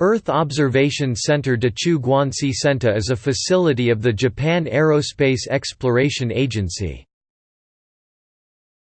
Earth Observation Center Dachu Guanxi Center is a facility of the Japan Aerospace Exploration Agency.